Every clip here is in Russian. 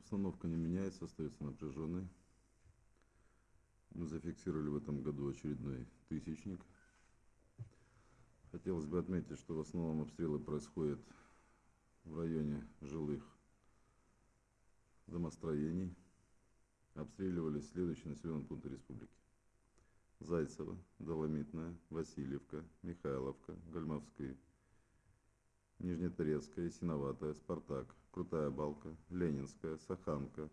Обстановка не меняется, остается напряженной. Мы зафиксировали в этом году очередной тысячник. Хотелось бы отметить, что в основном обстрелы происходят в районе жилых домостроений. Обстреливались следующие населенные пункты республики. Зайцево, Доломитная, Васильевка, Михайловка, Гальмовская, Нижнеторецкая, Синоватая, Спартак, Крутая Балка, Ленинская, Саханка,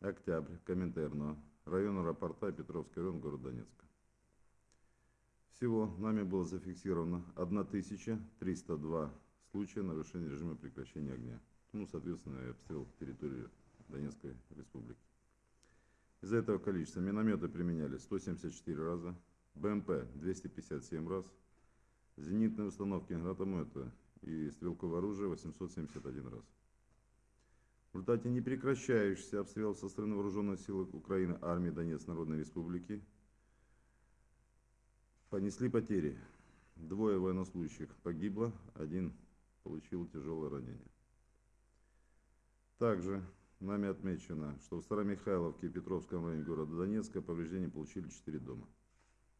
Октябрь, Коминтерно, район аэропорта, Петровский район, город Донецка. Всего нами было зафиксировано 1302 случая нарушения режима прекращения огня. Ну, соответственно, обстрел территории Донецкой республики. Из-за этого количества минометы применяли 174 раза, БМП 257 раз, зенитные установки гранатомета и стрелковое оружие 871 раз. В результате непрекращающихся обстрелов со стороны вооруженных сил Украины, армии Донецкой Народной Республики понесли потери. Двое военнослужащих погибло, один получил тяжелое ранение. Также нами отмечено, что в Старомихайловке и Петровском районе города Донецка повреждения получили 4 дома.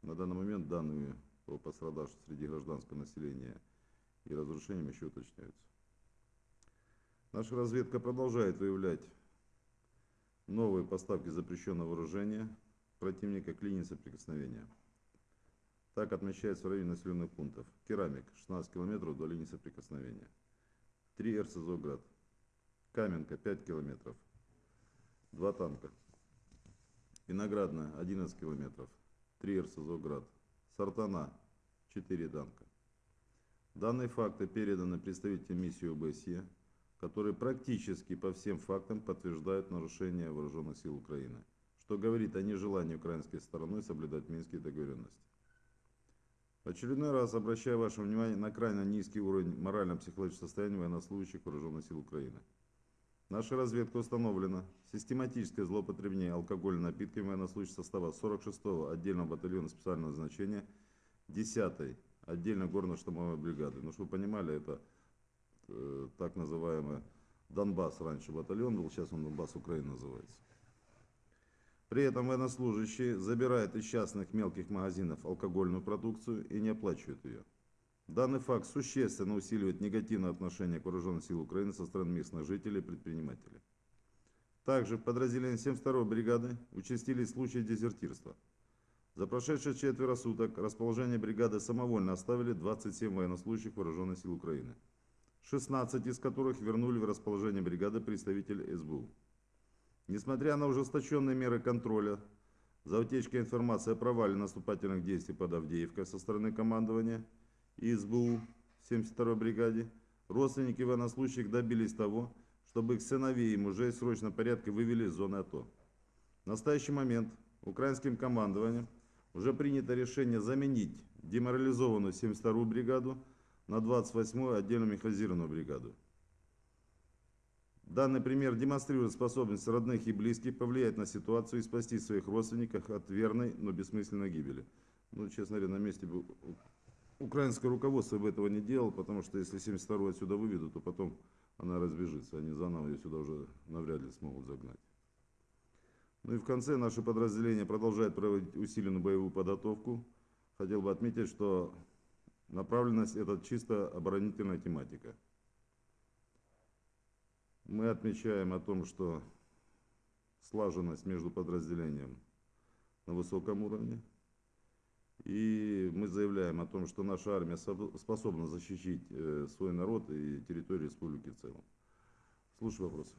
На данный момент данные по пострадавшим среди гражданского населения и разрушениям еще уточняются. Наша разведка продолжает выявлять новые поставки запрещенного вооружения противника к линии соприкосновения. Так отмечается в районе населенных пунктов. Керамик 16 километров до линии соприкосновения. 3 РСЗО «Град». Каменка 5 километров. 2 танка. Виноградная 11 километров. 3 РСЗО «Град». Сартана 4 танка. Данные факты переданы представителям миссии ОБСЕ, которые практически по всем фактам подтверждают нарушение вооруженных сил Украины, что говорит о нежелании украинской стороной соблюдать минские договоренности. Очередной раз обращаю ваше внимание на крайне низкий уровень морально-психологического состояния военнослужащих вооруженных сил Украины. Наша разведка установлена систематическое злоупотребление алкогольными напитками военнослужащих состава 46-го отдельного батальона специального назначения 10-й отдельно горно-штурмовой бригады. Ну, чтобы вы понимали, это э, так называемый Донбасс раньше батальон был, сейчас он Донбасс Украины называется. При этом военнослужащие забирают из частных мелких магазинов алкогольную продукцию и не оплачивают ее. Данный факт существенно усиливает негативное отношение к вооруженным силам Украины со стороны местных жителей и предпринимателей. Также в подразделении 72-й бригады участились случаи дезертирства. За прошедшие четверо суток расположение бригады самовольно оставили 27 военнослужащих вооруженных сил Украины, 16 из которых вернули в расположение бригады представители СБУ. Несмотря на ужесточенные меры контроля за утечкой информации о провале наступательных действий под Авдеевкой со стороны командования, и СБУ 72-й бригаде, родственники военнослужащих добились того, чтобы их сыновей и мужей в срочном порядке вывели из зоны АТО. В настоящий момент украинским командованием уже принято решение заменить деморализованную 72-ю бригаду на 28-ю отдельно механизированную бригаду. Данный пример демонстрирует способность родных и близких повлиять на ситуацию и спасти своих родственников от верной, но бессмысленной гибели. Ну, честно говоря, на месте украинское руководство бы этого не делало, потому что если 72-ю отсюда выведут, то потом она разбежится, они заново ее сюда уже навряд ли смогут загнать. Ну и в конце наше подразделение продолжает проводить усиленную боевую подготовку. Хотел бы отметить, что направленность это чисто оборонительная тематика. Мы отмечаем о том, что слаженность между подразделением на высоком уровне. И мы заявляем о том, что наша армия способна защитить э, свой народ и территорию республики в целом. Слушаю вопросы.